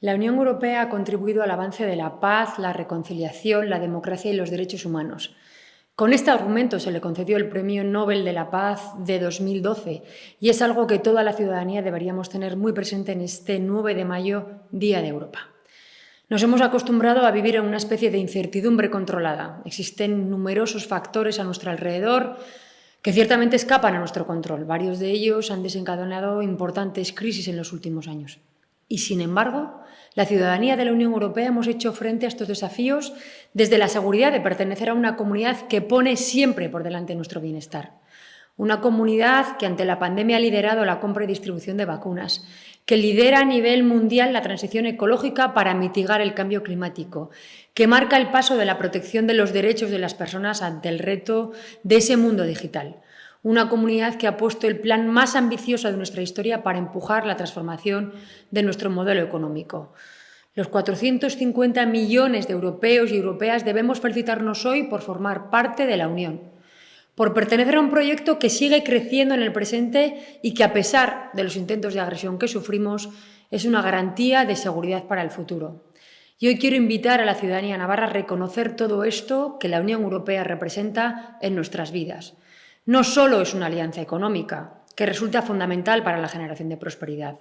La Unión Europea ha contribuido al avance de la paz, la reconciliación, la democracia y los derechos humanos. Con este argumento se le concedió el Premio Nobel de la Paz de 2012 y es algo que toda la ciudadanía deberíamos tener muy presente en este 9 de mayo, Día de Europa. Nos hemos acostumbrado a vivir en una especie de incertidumbre controlada. Existen numerosos factores a nuestro alrededor que ciertamente escapan a nuestro control. Varios de ellos han desencadenado importantes crisis en los últimos años. Y, sin embargo, la ciudadanía de la Unión Europea hemos hecho frente a estos desafíos desde la seguridad de pertenecer a una comunidad que pone siempre por delante nuestro bienestar. Una comunidad que ante la pandemia ha liderado la compra y distribución de vacunas, que lidera a nivel mundial la transición ecológica para mitigar el cambio climático, que marca el paso de la protección de los derechos de las personas ante el reto de ese mundo digital una comunidad que ha puesto el plan más ambicioso de nuestra historia para empujar la transformación de nuestro modelo económico. Los 450 millones de europeos y europeas debemos felicitarnos hoy por formar parte de la Unión, por pertenecer a un proyecto que sigue creciendo en el presente y que, a pesar de los intentos de agresión que sufrimos, es una garantía de seguridad para el futuro. Y hoy quiero invitar a la ciudadanía navarra a reconocer todo esto que la Unión Europea representa en nuestras vidas no solo es una alianza económica, que resulta fundamental para la generación de prosperidad.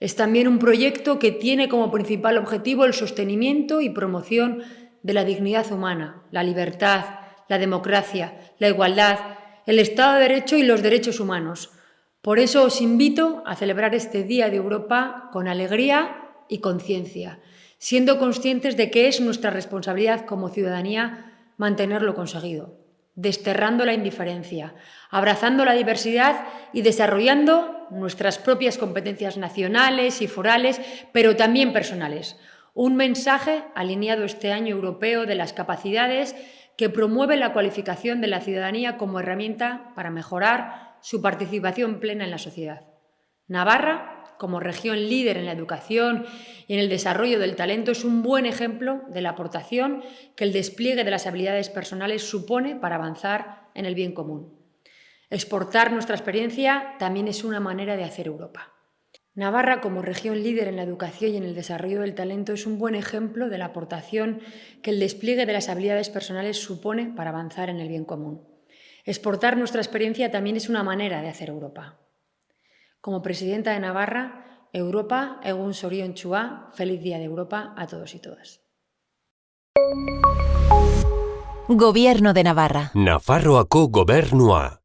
Es también un proyecto que tiene como principal objetivo el sostenimiento y promoción de la dignidad humana, la libertad, la democracia, la igualdad, el Estado de Derecho y los derechos humanos. Por eso os invito a celebrar este Día de Europa con alegría y conciencia, siendo conscientes de que es nuestra responsabilidad como ciudadanía mantenerlo conseguido desterrando la indiferencia, abrazando la diversidad y desarrollando nuestras propias competencias nacionales y forales, pero también personales. Un mensaje alineado este año europeo de las capacidades que promueve la cualificación de la ciudadanía como herramienta para mejorar su participación plena en la sociedad. Navarra como región líder en la educación y en el desarrollo del talento, es un buen ejemplo de la aportación que el despliegue de las habilidades personales supone para avanzar en el bien común. Exportar nuestra experiencia también es una manera de hacer Europa. Navarra, como región líder en la educación y en el desarrollo del talento, es un buen ejemplo de la aportación que el despliegue de las habilidades personales supone para avanzar en el bien común. Exportar nuestra experiencia también es una manera de hacer Europa. Como presidenta de Navarra, Europa, Egun Sorion Chua, feliz Día de Europa a todos y todas. Gobierno de Navarra. Nafarroako gobernua.